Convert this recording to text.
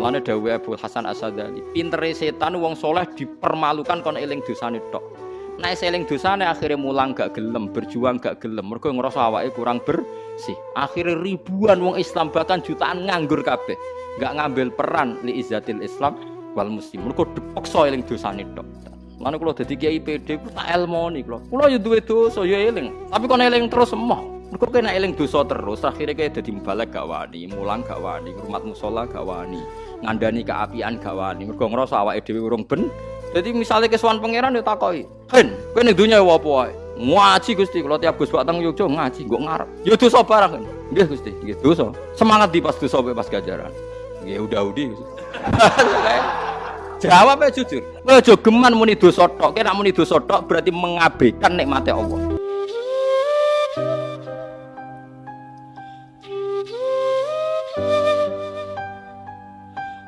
Mulane dawuh Abu Hasan Asadali, pintere setan wong soleh dipermalukan kon eling dosane tok. Nek seling dosane akhirnya mulang gak gelem, berjuang gak gelem. Mergo ngerasa awake kurang bersih. Akhirnya ribuan wong Islam bahkan jutaan nganggur kabeh. Gak ngambil peran li izzatil Islam wal muslim. Mergo dipaksa eling dosane tok. Mana kalau dadi kiai PD, tak elmoni kalau. Kalau ya duwe dosa ya eling. Tapi kon eling terus semua. Mergo kena eling dosa terus, akhirnya kayak dadi balik gak wani, mulang gak wani, rumah musola gak wani, ngandani keapian gak wani. Mergo ngerasa awake dhewe urung ben. Jadi misalnya kesuwan pangeran ya takoki, "Hen, kowe ning dunya ya apa wae?" Ngaji Gusti, kalau tiap Gus Batang Yogyo ngaji, gue ngarep. Ya dosa barang kan. Gusti, nggih dosa. Semangat di pas dosa pas gajaran. Nggih udah-udi. Jawab aja jujur. Kowe aja geman muni dosa tok. Nek muni dosa tok berarti mengabaikan nikmate Allah.